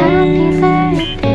Happy birthday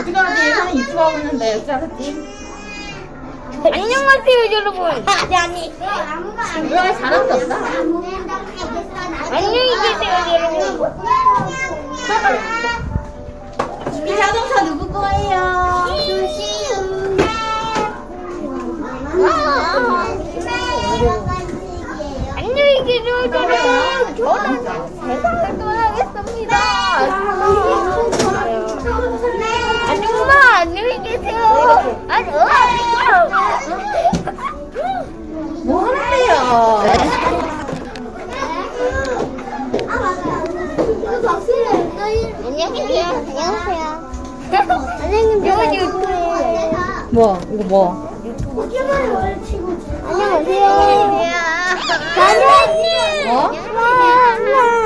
하지? 예산이 입수하고 있는데 알았지? 안녕하세요, 여러분. 아니, 아니. 왜 사람도 없어? 안녕히 계세요, 여러분. 이 자동차 누구 거예요? 뭐? 이거 뭐? 안녕하세요. 안녕하세요. 어? 찾아보세요.